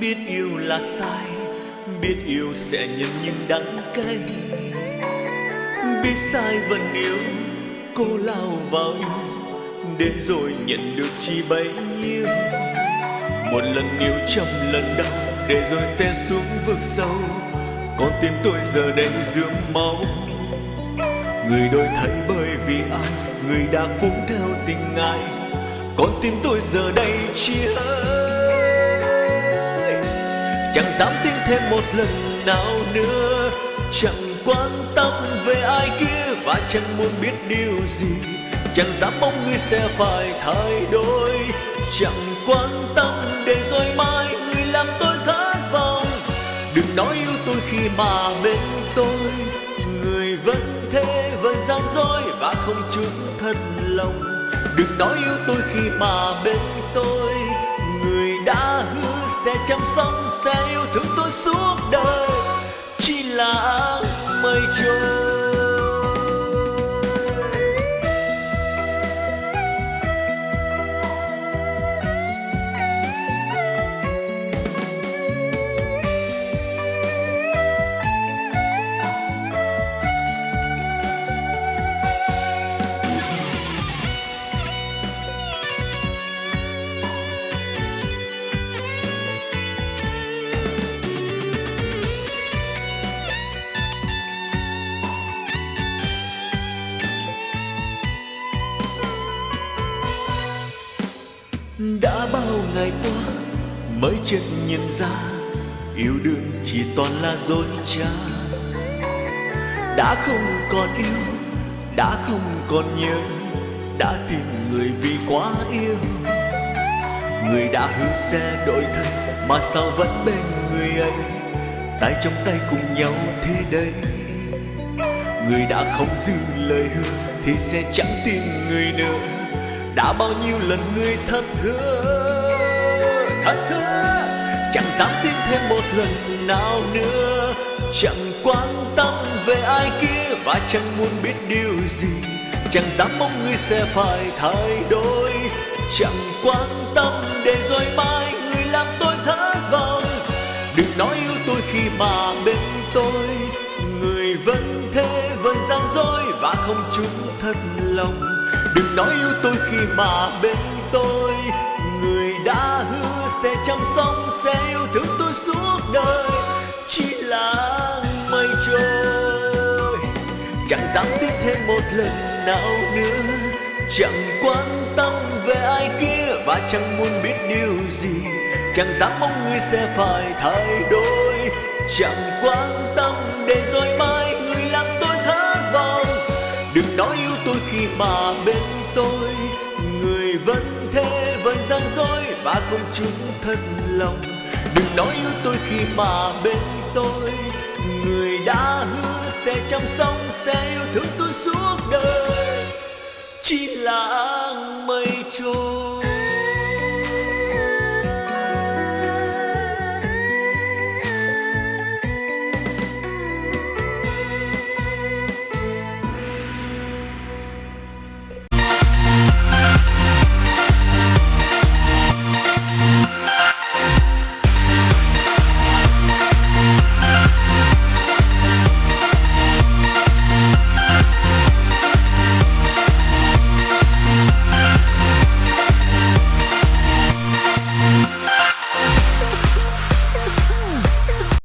biết yêu là sai, biết yêu sẽ nhận những đắng cay. Biết sai vẫn yêu, cô lao vào yêu, để rồi nhận được chỉ bấy nhiêu. Một lần yêu trăm lần đau, để rồi té xuống vực sâu. Con tim tôi giờ đây dưỡng máu. Người đôi thấy bởi vì ai, người đã cũng theo tình ai. Con tim tôi giờ đây chia chẳng dám tin thêm một lần nào nữa. Chẳng quan tâm về ai kia và chẳng muốn biết điều gì. Chẳng dám mong người sẽ phải thay đổi. Chẳng quan tâm để rồi mai người làm tôi thất vọng. Đừng nói yêu tôi khi mà bên tôi. Người vẫn thế, vẫn gian dối và không chút thật lòng. Đừng nói yêu tôi khi mà bên tôi. Người đã hứa sẽ chăm sóc sẽ yêu thương tôi suốt đời. Chỉ là mây trôi qua mới chợt nhận ra yêu đương chỉ toàn là dối trá. Đã không còn yêu, đã không còn nhớ, đã tìm người vì quá yêu. Người đã hứa sẽ đổi thay, mà sao vẫn bên người ấy? Tay trong tay cùng nhau thế đây. Người đã không giữ lời hứa, thì sẽ chẳng tin người nữa. Đã bao nhiêu lần người thất hứa? Thật hứa, chẳng dám tin thêm một lần nào nữa. Chẳng quan tâm về ai kia và chẳng muốn biết điều gì. Chẳng dám mong người sẽ phải thay đổi. Chẳng quan tâm để rồi mai người làm tôi thất vọng. Đừng nói yêu tôi khi mà bên tôi. Người vẫn thế, vẫn gian dối và không chút thật lòng. Đừng nói yêu tôi khi mà bên tôi. Người đã sẽ chăm sóc, sẽ yêu thương tôi suốt đời. Chỉ là mây trôi chẳng dám tin thêm một lần nào nữa. Chẳng quan tâm về ai kia và chẳng muốn biết điều gì. Chẳng dám mong người sẽ phải thay đổi. Chẳng quan tâm để rồi mai người làm tôi thất vọng. Đừng nói yêu tôi khi mà bên ta không chứng thật lòng. Đừng nói yêu tôi khi mà bên tôi, người đã hứa sẽ chăm sóc, sẽ yêu thương tôi suốt đời. Chỉ là mây trôi.